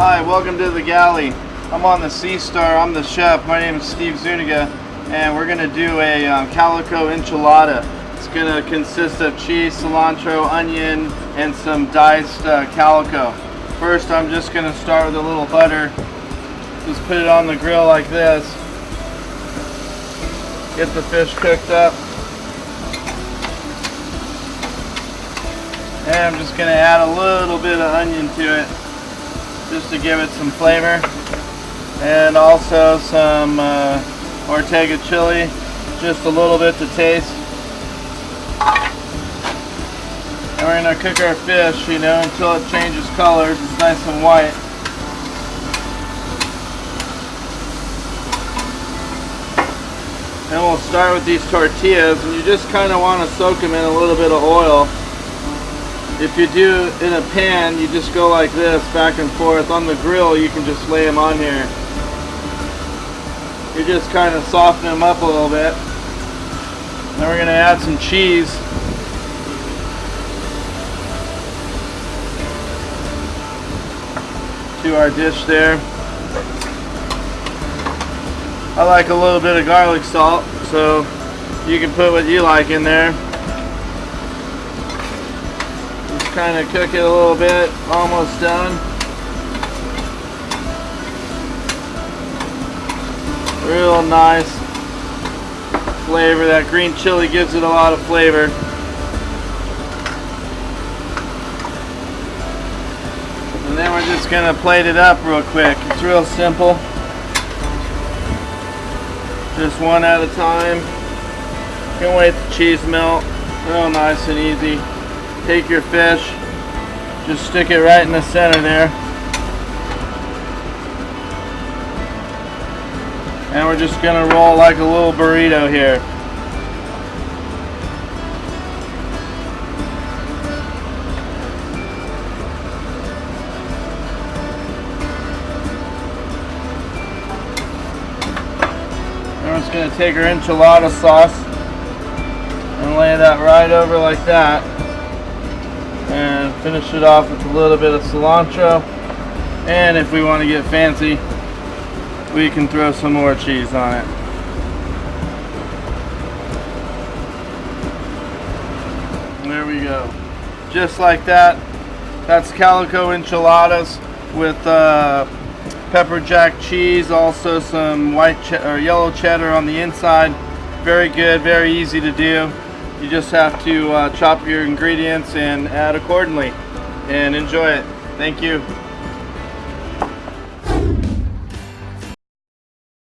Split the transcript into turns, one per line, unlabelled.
Hi, welcome to the galley. I'm on the Sea Star. I'm the chef. My name is Steve Zuniga, and we're gonna do a um, calico enchilada. It's gonna consist of cheese, cilantro, onion, and some diced uh, calico. First, I'm just gonna start with a little butter. Just put it on the grill like this. Get the fish cooked up. And I'm just gonna add a little bit of onion to it just to give it some flavor. And also some uh, Ortega chili just a little bit to taste. And we're to cook our fish you know until it changes colors. It's nice and white. And we'll start with these tortillas and you just kind of want to soak them in a little bit of oil if you do in a pan, you just go like this, back and forth. On the grill, you can just lay them on here. You just kind of soften them up a little bit. Then we're going to add some cheese. To our dish there. I like a little bit of garlic salt, so you can put what you like in there kind of cook it a little bit, almost done. Real nice flavor. That green chili gives it a lot of flavor. And then we're just going to plate it up real quick. It's real simple. Just one at a time. Can't wait the cheese melt. Real nice and easy take your fish, just stick it right in the center there. And we're just gonna roll like a little burrito here. We're just gonna take our enchilada sauce and lay that right over like that and finish it off with a little bit of cilantro. And if we want to get fancy we can throw some more cheese on it. There we go. Just like that that's calico enchiladas with uh, pepper jack cheese also some white or yellow cheddar on the inside. Very good very easy to do you just have to uh, chop your ingredients and add accordingly and enjoy it. Thank you.